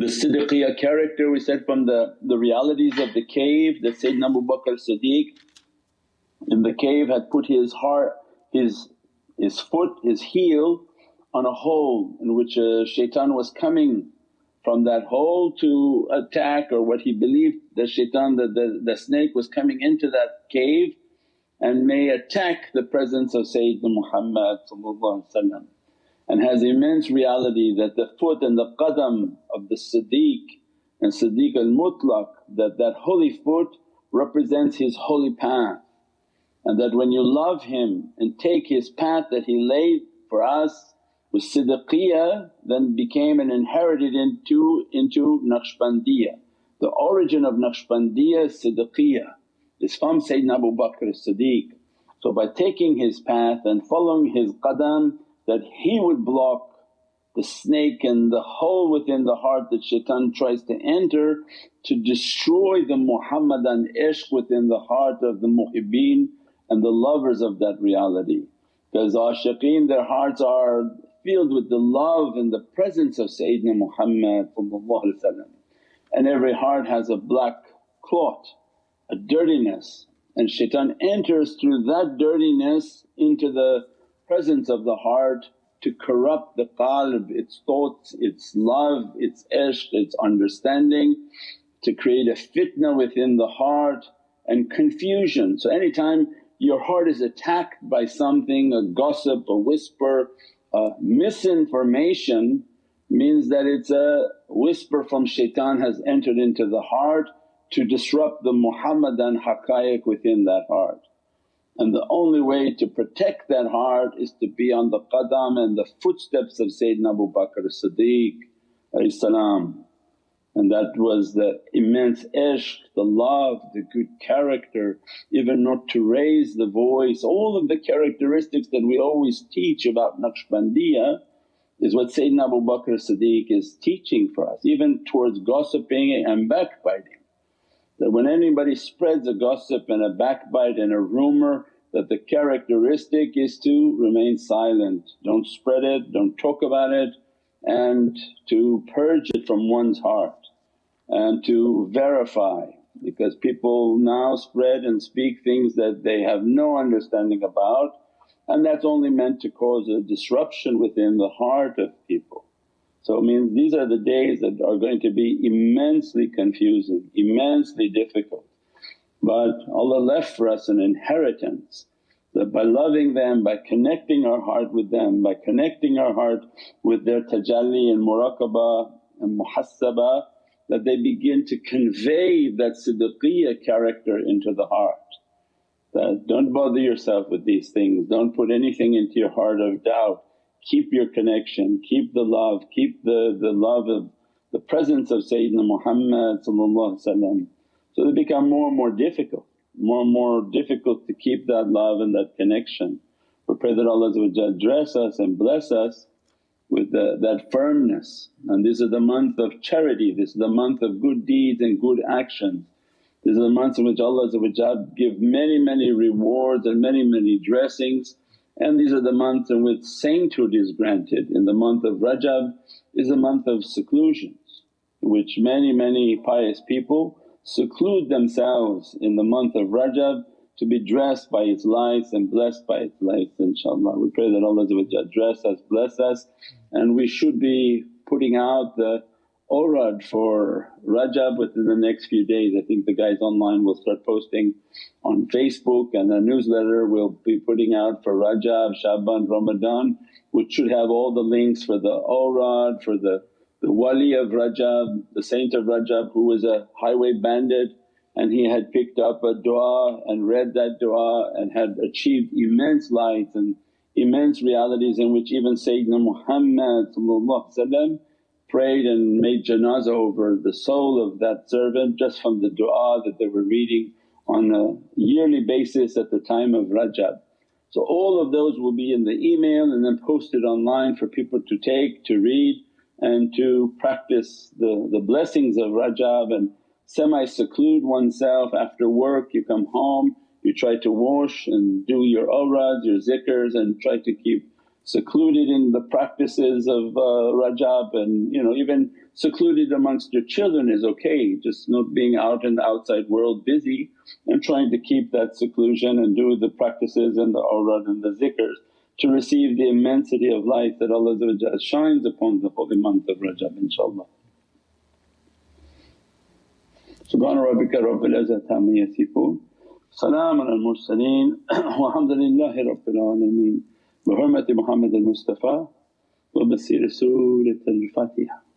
The Siddiqiyya character we said from the, the realities of the cave that Sayyidina Abu Bakr Siddiq in the cave had put his heart, his, his foot, his heel on a hole in which a shaitan was coming from that hole to attack or what he believed the shaitan the, the, the snake was coming into that cave and may attack the presence of Sayyidina Muhammad and has immense reality that the foot and the qadam of the Siddiq and Siddiq al-Mutlaq that that holy foot represents his holy path and that when you love him and take his path that he laid for us with Siddiqiyya then became and inherited into, into Naqshbandiyya. The origin of Naqshbandiyya is Siddiqiyya is from Sayyidina Abu Bakr as-Siddiq. So by taking his path and following his qadam that he would block the snake and the hole within the heart that shaitan tries to enter to destroy the Muhammadan ishq within the heart of the muhibbeen and the lovers of that reality. Because ashiqeen their hearts are filled with the love and the presence of Sayyidina Muhammad and every heart has a black clot, a dirtiness and shaitan enters through that dirtiness into the presence of the heart to corrupt the qalb, its thoughts, its love, its ishq, its understanding, to create a fitna within the heart and confusion. So anytime your heart is attacked by something, a gossip, a whisper, a misinformation means that it's a whisper from shaitan has entered into the heart to disrupt the Muhammadan haqqaiq within that heart. And the only way to protect that heart is to be on the qadam and the footsteps of Sayyidina Abu Bakr as-Siddiq and that was the immense ishq, the love, the good character, even not to raise the voice, all of the characteristics that we always teach about Naqshbandiyya is what Sayyidina Abu Bakr Siddiq is teaching for us, even towards gossiping and backbiting. That when anybody spreads a gossip and a backbite and a rumour that the characteristic is to remain silent, don't spread it, don't talk about it and to purge it from one's heart and to verify because people now spread and speak things that they have no understanding about and that's only meant to cause a disruption within the heart of people. So it means these are the days that are going to be immensely confusing, immensely difficult. But Allah left for us an inheritance that by loving them, by connecting our heart with them, by connecting our heart with their tajalli and muraqabah and muhasabah that they begin to convey that siddiqiyya character into the heart. That don't bother yourself with these things, don't put anything into your heart of doubt. Keep your connection, keep the love, keep the, the love of the presence of Sayyidina Muhammad so they become more and more difficult, more and more difficult to keep that love and that connection. We pray that Allah dress us and bless us with the, that firmness. And this is the month of charity, this is the month of good deeds and good actions. This is the month in which Allah give many, many rewards and many, many dressings and these are the months in which sainthood is granted. In the month of Rajab is a month of seclusions which many, many pious people seclude themselves in the month of Rajab to be dressed by its lights and blessed by its lights inshaAllah. We pray that Allah dress us, bless us and we should be putting out the awrad for Rajab within the next few days. I think the guys online will start posting on Facebook and a newsletter we'll be putting out for Rajab, Shaban, Ramadan which should have all the links for the awrad, for the, the wali of Rajab, the saint of Rajab who was a highway bandit and he had picked up a dua and read that dua and had achieved immense lights and immense realities in which even Sayyidina Muhammad prayed and made janazah over the soul of that servant just from the du'a that they were reading on a yearly basis at the time of Rajab. So all of those will be in the email and then posted online for people to take, to read and to practice the, the blessings of Rajab and semi-seclude oneself after work you come home you try to wash and do your awrads, your zikrs and try to keep secluded in the practices of uh, Rajab and you know even secluded amongst your children is okay, just not being out in the outside world busy and trying to keep that seclusion and do the practices and the awrad and the zikrs to receive the immensity of light that Allah shines upon the holy month of Rajab inshaAllah. Subhana rabbika rabbil izzati amma al mursaleen walhamdulillahi rabbil alameen بحرمة محمد المصطفى وبصير سورة الفاتحة.